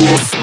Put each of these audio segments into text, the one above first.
Yes.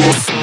Yes.